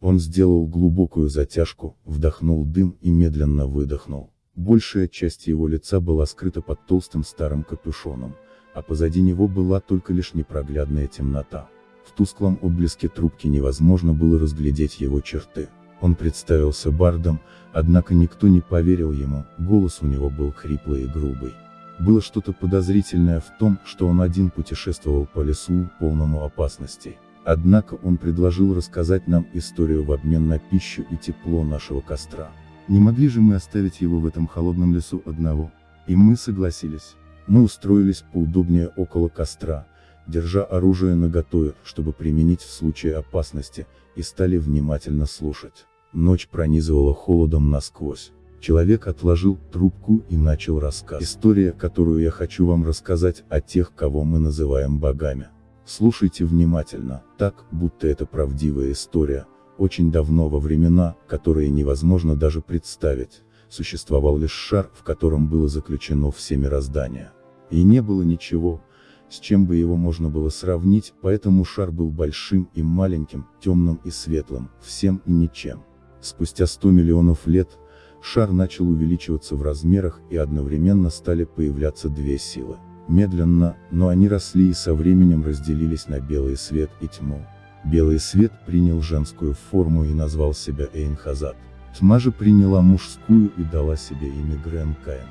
Он сделал глубокую затяжку, вдохнул дым и медленно выдохнул. Большая часть его лица была скрыта под толстым старым капюшоном, а позади него была только лишь непроглядная темнота. В тусклом отблеске трубки невозможно было разглядеть его черты. Он представился бардом, однако никто не поверил ему, голос у него был хриплый и грубый. Было что-то подозрительное в том, что он один путешествовал по лесу, полному опасностей. Однако он предложил рассказать нам историю в обмен на пищу и тепло нашего костра. Не могли же мы оставить его в этом холодном лесу одного? И мы согласились. Мы устроились поудобнее около костра, держа оружие наготове, чтобы применить в случае опасности, и стали внимательно слушать. Ночь пронизывала холодом насквозь. Человек отложил трубку и начал рассказ. История, которую я хочу вам рассказать, о тех, кого мы называем богами. Слушайте внимательно, так, будто это правдивая история. Очень давно во времена, которые невозможно даже представить, существовал лишь шар, в котором было заключено все мироздание. И не было ничего, с чем бы его можно было сравнить, поэтому шар был большим и маленьким, темным и светлым, всем и ничем. Спустя 100 миллионов лет, шар начал увеличиваться в размерах и одновременно стали появляться две силы. Медленно, но они росли и со временем разделились на белый свет и тьму. Белый свет принял женскую форму и назвал себя Эйнхазад. Тьма же приняла мужскую и дала себе имя Грен Каин.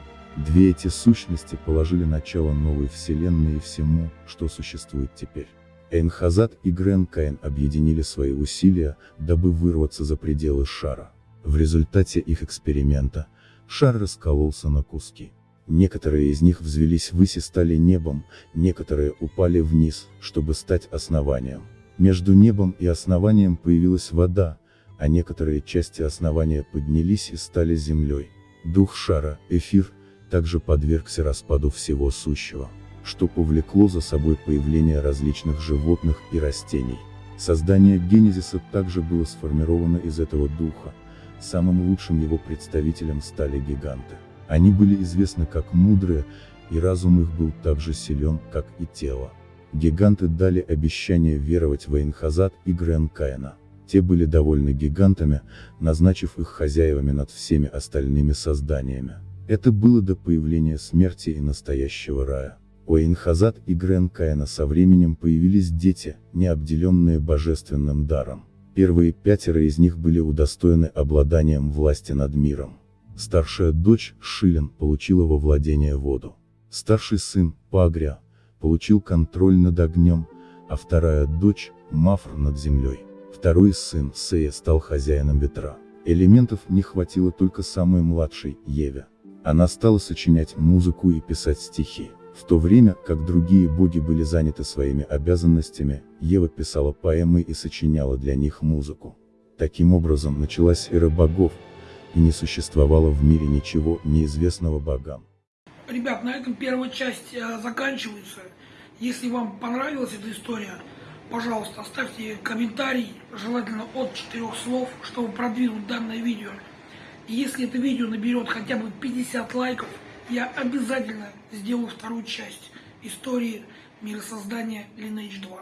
Две эти сущности положили начало новой вселенной и всему, что существует теперь. Эйнхазад и Грен Каин объединили свои усилия, дабы вырваться за пределы шара. В результате их эксперимента, шар раскололся на куски. Некоторые из них взвелись ввысь и стали небом, некоторые упали вниз, чтобы стать основанием. Между небом и основанием появилась вода, а некоторые части основания поднялись и стали землей. Дух шара, эфир, также подвергся распаду всего сущего, что повлекло за собой появление различных животных и растений. Создание Генезиса также было сформировано из этого духа, самым лучшим его представителем стали гиганты. Они были известны как мудрые, и разум их был так же силен, как и тело. Гиганты дали обещание веровать в Эйнхазад и Грен Каина. Те были довольны гигантами, назначив их хозяевами над всеми остальными созданиями. Это было до появления смерти и настоящего рая. У Эйнхазад и Грен Каина со временем появились дети, не обделенные божественным даром. Первые пятеро из них были удостоены обладанием власти над миром. Старшая дочь, Шилин, получила во владение воду. Старший сын, Пагря, получил контроль над огнем, а вторая дочь, Мафр над землей. Второй сын, Сея, стал хозяином ветра. Элементов не хватило только самой младшей, Еве. Она стала сочинять музыку и писать стихи. В то время, как другие боги были заняты своими обязанностями, Ева писала поэмы и сочиняла для них музыку. Таким образом началась эра богов, и не существовало в мире ничего неизвестного богам. Ребят, на этом первая часть э, заканчивается. Если вам понравилась эта история, пожалуйста, оставьте комментарий, желательно от четырех слов, чтобы продвинуть данное видео. И если это видео наберет хотя бы 50 лайков, я обязательно сделаю вторую часть истории миросоздания Lineage 2.